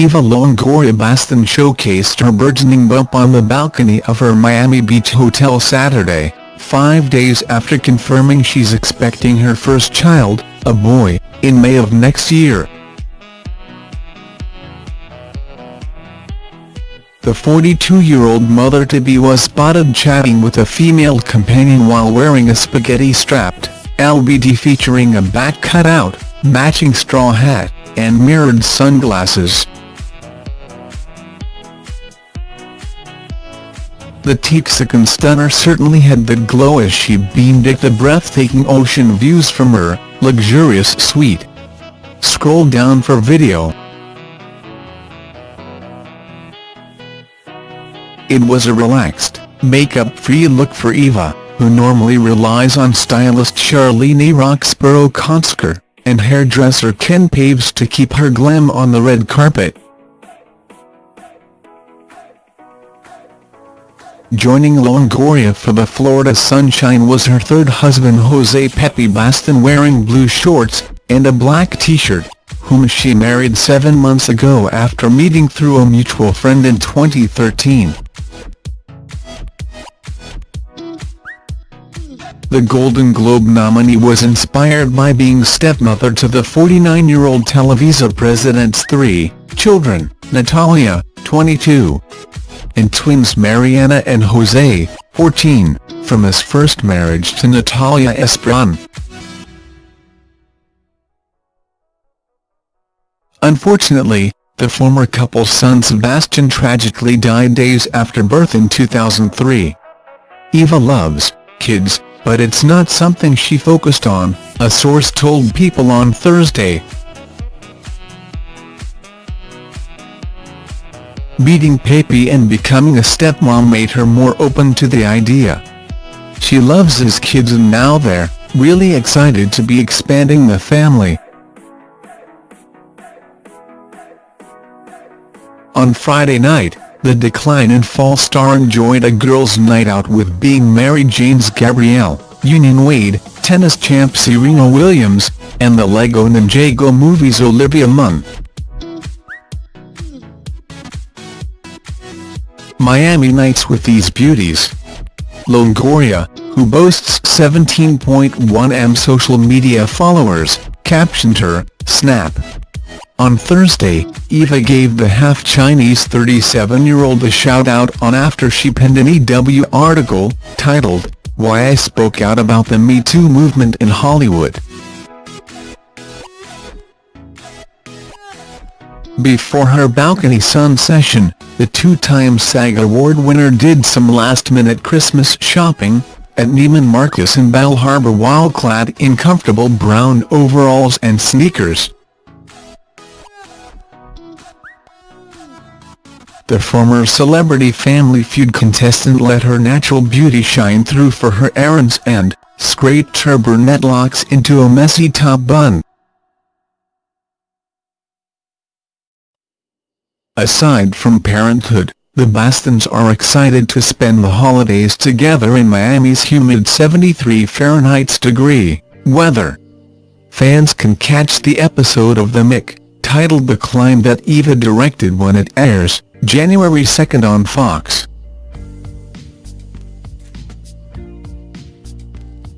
Eva Longoria Baston showcased her burgeoning bump on the balcony of her Miami Beach hotel Saturday, five days after confirming she's expecting her first child, a boy, in May of next year. The 42-year-old mother-to-be was spotted chatting with a female companion while wearing a spaghetti-strapped, LBD featuring a back cutout, matching straw hat, and mirrored sunglasses. The Texican stunner certainly had the glow as she beamed at the breathtaking ocean views from her luxurious suite. Scroll down for video. It was a relaxed, makeup-free look for Eva, who normally relies on stylist Charlene roxborough-konsker and hairdresser Ken Paves to keep her glam on the red carpet. Joining Longoria for the Florida Sunshine was her third husband Jose Pepe Baston wearing blue shorts, and a black t-shirt, whom she married seven months ago after meeting through a mutual friend in 2013. The Golden Globe nominee was inspired by being stepmother to the 49-year-old Televisa president's three children, Natalia, 22, and twins Mariana and Jose, 14, from his first marriage to Natalia Esperon. Unfortunately, the former couple's son Sebastian tragically died days after birth in 2003. Eva loves kids, but it's not something she focused on, a source told People on Thursday. Meeting Pepe and becoming a stepmom made her more open to the idea. She loves his kids and now they're really excited to be expanding the family. On Friday night, the decline and fall star enjoyed a girls' night out with being Mary Jane's Gabrielle, Union Wade, tennis champ Serena Williams, and the Lego Ninjago movie's Olivia Munn. Miami nights with these beauties. Longoria, who boasts 17.1m social media followers, captioned her, Snap. On Thursday, Eva gave the half-Chinese 37-year-old a shout-out on after she penned an EW article, titled, Why I Spoke Out About the Me Too Movement in Hollywood. Before her balcony sun session, the two-time SAG Award winner did some last-minute Christmas shopping, at Neiman Marcus in Bal Harbour while clad in comfortable brown overalls and sneakers. The former Celebrity Family Feud contestant let her natural beauty shine through for her errands and, scraped her brunette locks into a messy top bun. Aside from parenthood, the Bastons are excited to spend the holidays together in Miami's humid 73 Fahrenheit degree weather. Fans can catch the episode of The Mick, titled The Climb that Eva directed when it airs, January 2 on Fox.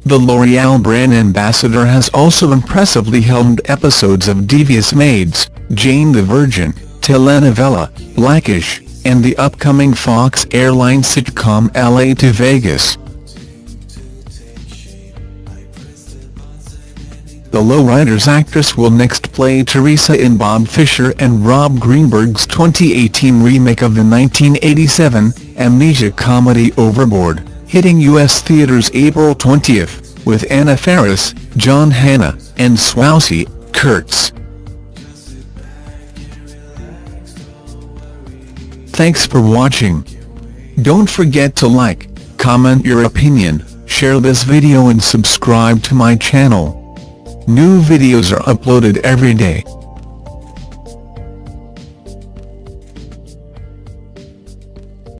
The L'Oreal brand ambassador has also impressively helmed episodes of Devious Maids, Jane the Virgin, telenovela, Blackish, and the upcoming Fox Airlines sitcom LA to Vegas. The Lowriders actress will next play Teresa in Bob Fisher and Rob Greenberg's 2018 remake of the 1987 amnesia comedy Overboard, hitting U.S. theaters April 20, with Anna Faris, John Hannah, and Swoosie Kurtz. Thanks for watching. Don't forget to like, comment your opinion, share this video and subscribe to my channel. New videos are uploaded every day.